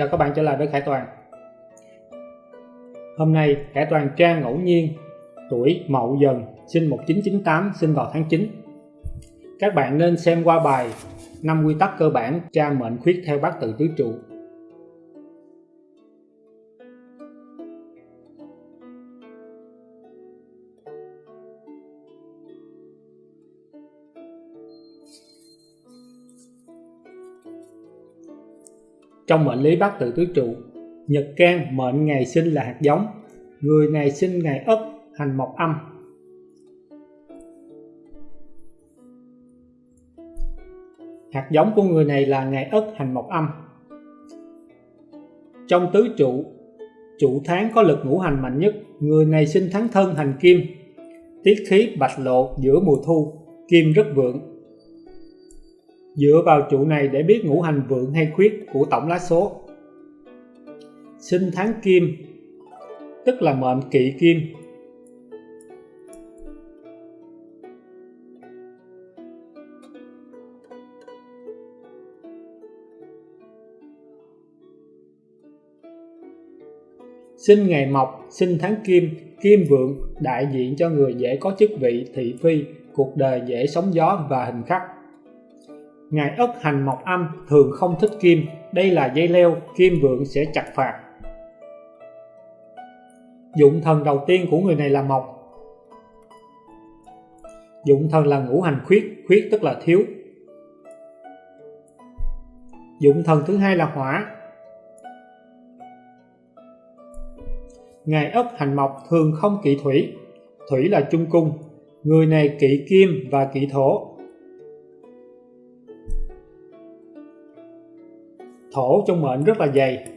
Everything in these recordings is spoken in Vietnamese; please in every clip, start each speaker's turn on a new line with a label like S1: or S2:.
S1: Chào các bạn trở lại với Khải Toàn. Hôm nay, Khải Toàn tra ngẫu nhiên Tuổi Mậu Dần sinh 1998 sinh vào tháng 9 Các bạn nên xem qua bài 5 quy tắc cơ bản tra mệnh khuyết theo bát tự tứ trụ. Trong mệnh lý bát tự tứ trụ, nhật can mệnh ngày sinh là hạt giống, người này sinh ngày ất hành mộc âm. Hạt giống của người này là ngày ất hành mộc âm. Trong tứ trụ, trụ tháng có lực ngũ hành mạnh nhất, người này sinh tháng thân hành kim, tiết khí bạch lộ giữa mùa thu, kim rất vượng, Dựa vào trụ này để biết ngũ hành vượng hay khuyết của tổng lá số. Sinh tháng kim, tức là mệnh kỵ kim. Sinh ngày mộc, sinh tháng kim, kim vượng đại diện cho người dễ có chức vị, thị phi, cuộc đời dễ sóng gió và hình khắc. Ngài ất hành mộc âm thường không thích kim, đây là dây leo, kim vượng sẽ chặt phạt. Dụng thần đầu tiên của người này là mộc. Dụng thần là ngũ hành khuyết, khuyết tức là thiếu. Dụng thần thứ hai là hỏa. Ngài ất hành mộc thường không kỵ thủy, thủy là trung cung, người này kỵ kim và kỵ thổ, thổ trong mệnh rất là dày.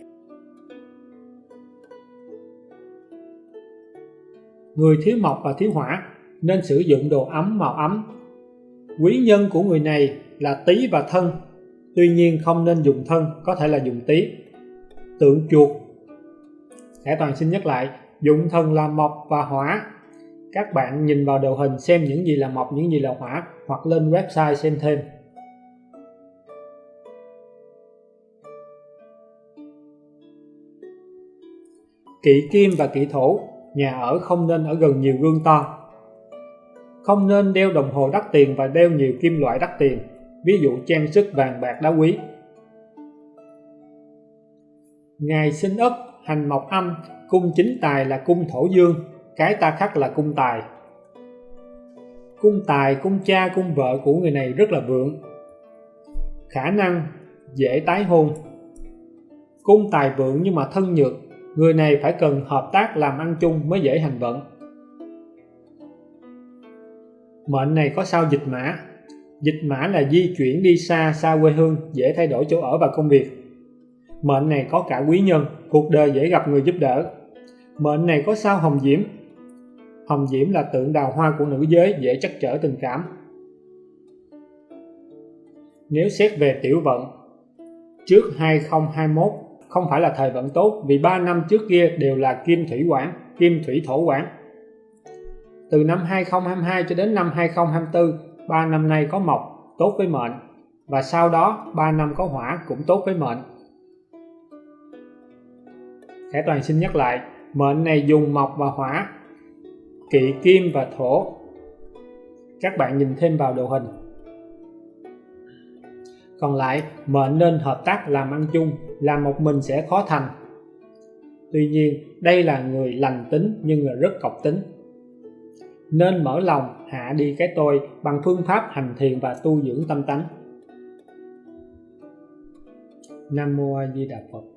S1: Người thiếu mộc và thiếu hỏa nên sử dụng đồ ấm màu ấm. Quý nhân của người này là tý và thân, tuy nhiên không nên dùng thân, có thể là dùng tý. Tượng chuột. Hải Toàn xin nhắc lại, dụng thân là mộc và hỏa. Các bạn nhìn vào đồ hình xem những gì là mộc, những gì là hỏa, hoặc lên website xem thêm. Kỵ kim và kỵ thổ, nhà ở không nên ở gần nhiều gương to. Không nên đeo đồng hồ đắt tiền và đeo nhiều kim loại đắt tiền, ví dụ trang sức vàng bạc đá quý. Ngày sinh ất, hành mộc âm, cung chính tài là cung thổ dương, cái ta khắc là cung tài. Cung tài, cung cha, cung vợ của người này rất là vượng. Khả năng dễ tái hôn. Cung tài vượng nhưng mà thân nhược, người này phải cần hợp tác làm ăn chung mới dễ hành vận. Mệnh này có sao dịch mã. Dịch mã là di chuyển đi xa xa quê hương, dễ thay đổi chỗ ở và công việc. Mệnh này có cả quý nhân, cuộc đời dễ gặp người giúp đỡ. Mệnh này có sao hồng diễm. Hồng diễm là tượng đào hoa của nữ giới, dễ chắc trở tình cảm. Nếu xét về tiểu vận, trước 2021 không phải là thời vận tốt vì 3 năm trước kia đều là kim thủy quản, kim thủy thổ quản. Từ năm 2022 cho đến năm 2024, 3 năm nay có mộc tốt với mệnh và sau đó 3 năm có hỏa cũng tốt với mệnh. Khải Toàn xin nhắc lại, mệnh này dùng mộc và hỏa, kỵ kim và thổ. Các bạn nhìn thêm vào đồ hình còn lại, mệnh nên hợp tác làm ăn chung, làm một mình sẽ khó thành. Tuy nhiên, đây là người lành tính nhưng là rất cọc tính. Nên mở lòng, hạ đi cái tôi bằng phương pháp hành thiền và tu dưỡng tâm tánh. Nam Mô A Di Đà Phật.